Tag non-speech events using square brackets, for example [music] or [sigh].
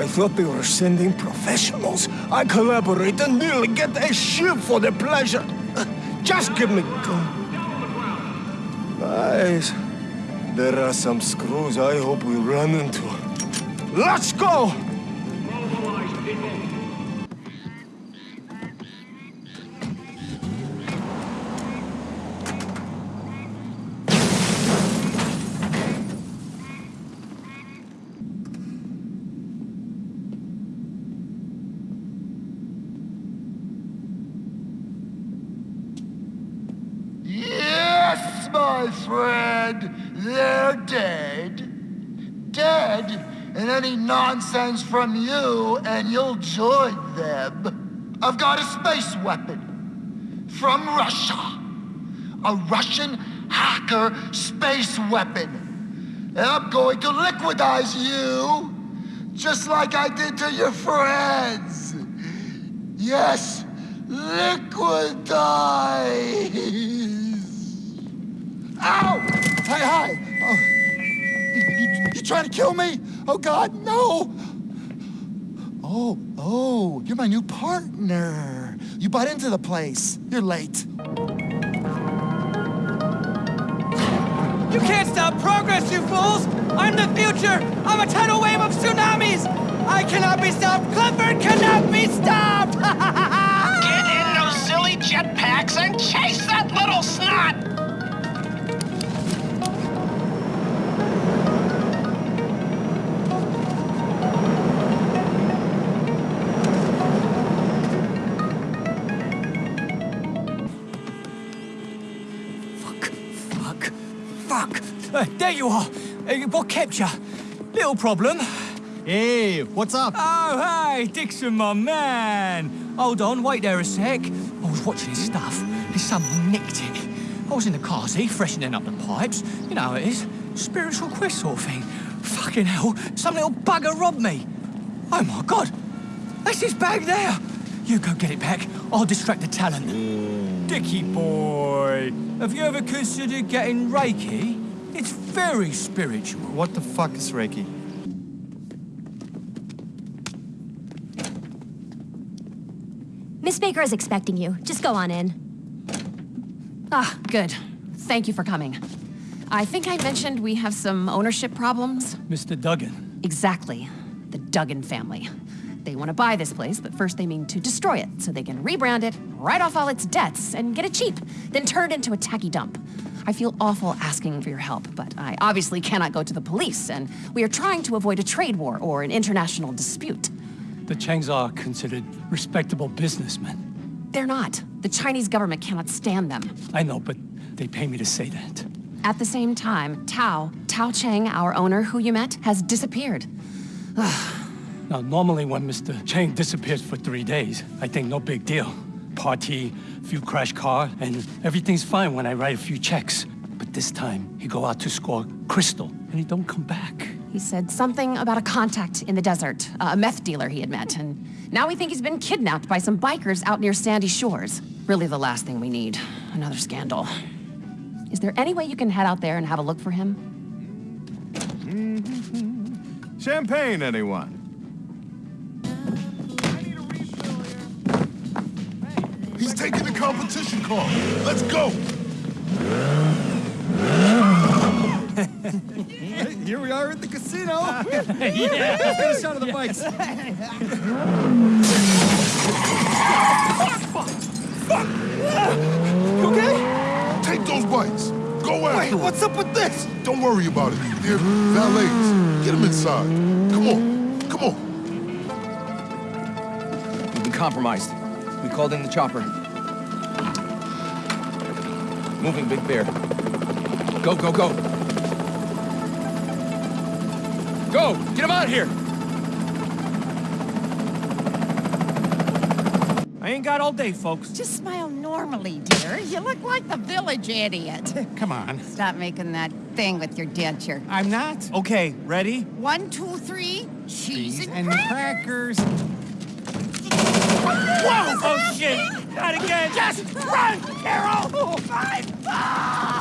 I thought they were sending professionals. I collaborate and nearly get a ship for the pleasure. Uh, just give me... gun. Nice. There are some screws I hope we run into. Let's go! Yes, my friend, they're dead. Dead, and any nonsense from you, and you'll join them. I've got a space weapon from Russia. A Russian hacker space weapon. And I'm going to liquidize you, just like I did to your friends. Yes, liquidize. [laughs] Ow! Hi, hi. Oh, you, you, you trying to kill me? Oh God, no! Oh, oh, you're my new partner. You bought into the place. You're late. You can't stop progress, you fools! I'm the future! I'm a tidal wave of tsunamis! I cannot be stopped! Clifford cannot be stopped! [laughs] Get in those silly jetpacks and chase that Uh, there you are! Uh, what kept you? Little problem. Hey, what's up? Oh, hey, Dixon, my man! Hold on, wait there a sec. I was watching his stuff, and someone nicked it. I was in the car seat, freshening up the pipes. You know how it is. Spiritual quest sort of thing. Fucking hell, some little bugger robbed me. Oh my god! That's his bag there! You go get it back. I'll distract the talent. Dicky boy, have you ever considered getting Reiki? It's very spiritual. What the fuck is Reiki? Miss Baker is expecting you. Just go on in. Ah, good. Thank you for coming. I think I mentioned we have some ownership problems. Mr. Duggan. Exactly. The Duggan family. They want to buy this place, but first they mean to destroy it so they can rebrand it, write off all its debts, and get it cheap, then turn it into a tacky dump. I feel awful asking for your help, but I obviously cannot go to the police, and we are trying to avoid a trade war or an international dispute. The Chengs are considered respectable businessmen. They're not. The Chinese government cannot stand them. I know, but they pay me to say that. At the same time, Tao, Tao Cheng, our owner who you met, has disappeared. Now, normally when Mr. Cheng disappears for three days, I think no big deal. Party, a few crash car, and everything's fine when I write a few checks. But this time, he go out to score crystal, and he don't come back. He said something about a contact in the desert, a meth dealer he had met, and now we think he's been kidnapped by some bikers out near Sandy Shores. Really the last thing we need. Another scandal. Is there any way you can head out there and have a look for him? Mm-hmm. Champagne, anyone? Taking the competition car. Let's go. [laughs] Here we are at the casino. [laughs] yeah. [laughs] Let's get a shot of the bikes. You okay? Take those bikes. Go after Wait, him. what's up with this? Don't worry about it. They're valets. Get them inside. Come on. Come on. We've been compromised. We called in the chopper. Moving, Big Bear. Go, go, go. Go! Get him out of here! I ain't got all day, folks. Just smile normally, dear. You look like the village idiot. [laughs] Come on. Stop making that thing with your denture. I'm not. Okay, ready? One, two, three, cheese and, And crackers. crackers. Whoa! Oh, shit! Not again! Just run, Carol! Oh, my fault!